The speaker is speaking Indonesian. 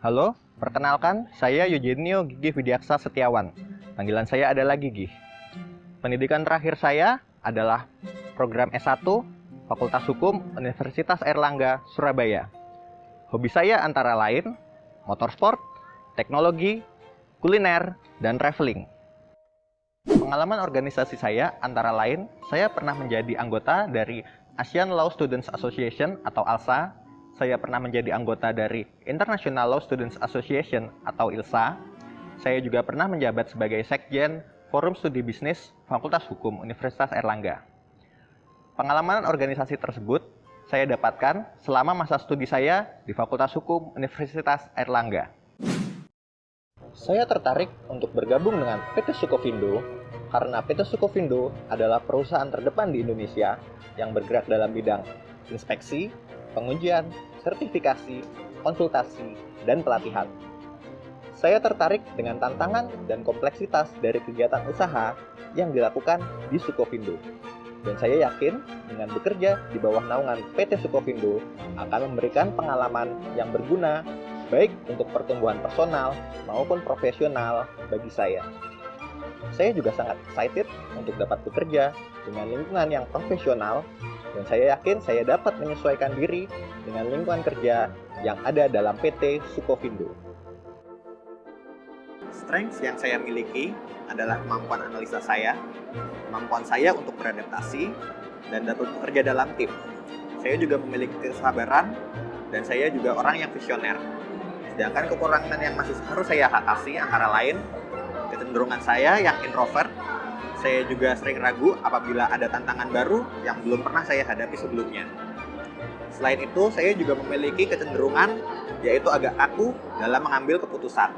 Halo, perkenalkan saya Eugenio Gigi Widiaksa Setiawan. Panggilan saya adalah Gigi. Pendidikan terakhir saya adalah program S1 Fakultas Hukum Universitas Erlangga, Surabaya. Hobi saya antara lain motorsport, teknologi, kuliner, dan traveling. Pengalaman organisasi saya antara lain, saya pernah menjadi anggota dari Asian Law Students Association atau ALSA saya pernah menjadi anggota dari International Law Students Association atau ILSA. Saya juga pernah menjabat sebagai Sekjen Forum Studi Bisnis Fakultas Hukum Universitas Erlangga. Pengalaman organisasi tersebut saya dapatkan selama masa studi saya di Fakultas Hukum Universitas Erlangga. Saya tertarik untuk bergabung dengan PT Sukovindo karena PT Sukovindo adalah perusahaan terdepan di Indonesia yang bergerak dalam bidang inspeksi, pengujian, sertifikasi, konsultasi, dan pelatihan. Saya tertarik dengan tantangan dan kompleksitas dari kegiatan usaha yang dilakukan di Sukovindo. Dan saya yakin dengan bekerja di bawah naungan PT Sukovindo akan memberikan pengalaman yang berguna baik untuk pertumbuhan personal maupun profesional bagi saya. Saya juga sangat excited untuk dapat bekerja dengan lingkungan yang profesional dan saya yakin saya dapat menyesuaikan diri dengan lingkungan kerja yang ada dalam PT Sukovindo. Strengths yang saya miliki adalah kemampuan analisa saya, kemampuan saya untuk beradaptasi, dan dapat bekerja dalam tim. Saya juga memiliki kesabaran, dan saya juga orang yang visioner. Sedangkan kekurangan yang masih harus saya atasi antara lain, kecenderungan saya yang introvert saya juga sering ragu apabila ada tantangan baru yang belum pernah saya hadapi sebelumnya. Selain itu, saya juga memiliki kecenderungan yaitu agak kaku dalam mengambil keputusan.